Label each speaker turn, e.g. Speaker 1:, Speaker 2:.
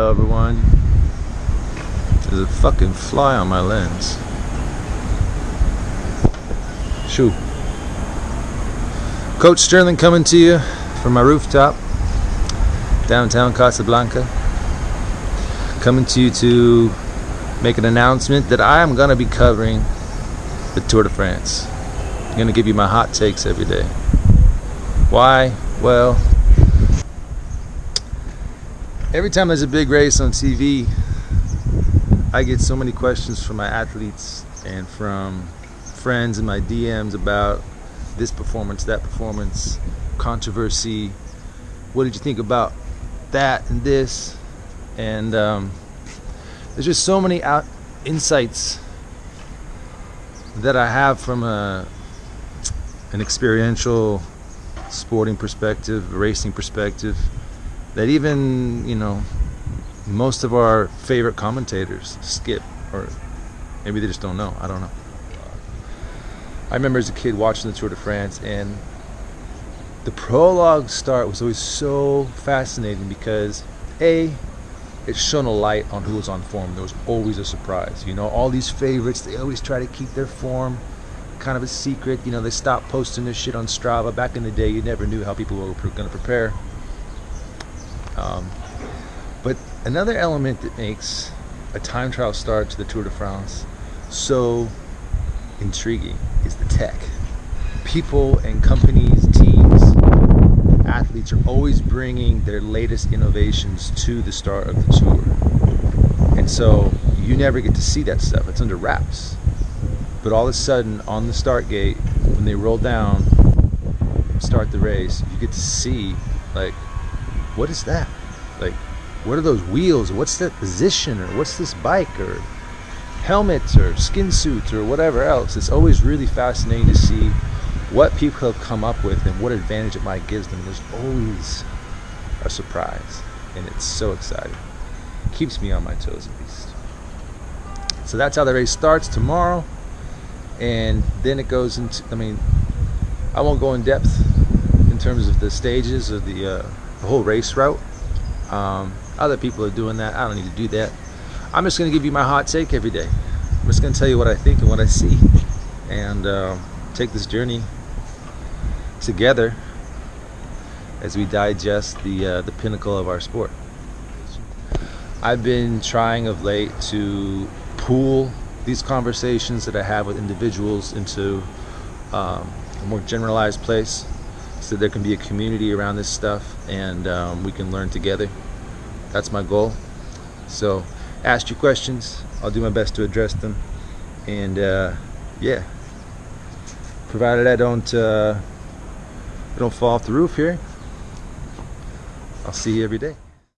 Speaker 1: Hello everyone. There's a fucking fly on my lens. Shoo. Coach Sterling coming to you from my rooftop, downtown Casablanca. Coming to you to make an announcement that I am going to be covering the Tour de France. I'm going to give you my hot takes every day. Why? Well, every time there's a big race on TV, I get so many questions from my athletes and from friends in my DMs about this performance, that performance, controversy. What did you think about that and this? And um, there's just so many out insights that I have from a an experiential sporting perspective, racing perspective, that even you know most of our favorite commentators skip, or maybe they just don't know. I don't know. I remember as a kid watching the Tour de France, and the prologue start was always so fascinating because a it shone a light on who was on form. There was always a surprise. You know, all these favorites, they always try to keep their form kind of a secret. You know, they stopped posting this shit on Strava. Back in the day, you never knew how people were going to prepare. Um, but another element that makes a time trial start to the Tour de France so intriguing is the tech. People and companies, teams, athletes are always bringing their latest innovations to the start of the tour. And so you never get to see that stuff. It's under wraps. But all of a sudden, on the start gate, when they roll down, start the race, you get to see, like, what is that? Like, what are those wheels? What's that position? Or what's this bike? Or helmets or skin suits or whatever else. It's always really fascinating to see what people have come up with and what advantage it might give them. There's always a surprise, and it's so exciting. It keeps me on my toes at least. So that's how the race starts tomorrow, and then it goes into. I mean, I won't go in depth in terms of the stages of the, uh, the whole race route. Um, other people are doing that. I don't need to do that. I'm just going to give you my hot take every day. I'm just going to tell you what I think and what I see, and uh, take this journey together as we digest the uh, the pinnacle of our sport. I've been trying of late to pool these conversations that I have with individuals into um, a more generalized place so there can be a community around this stuff and um, we can learn together. That's my goal. So ask your questions. I'll do my best to address them. And uh, yeah, provided I don't uh, I don't fall off the roof here, I'll see you every day.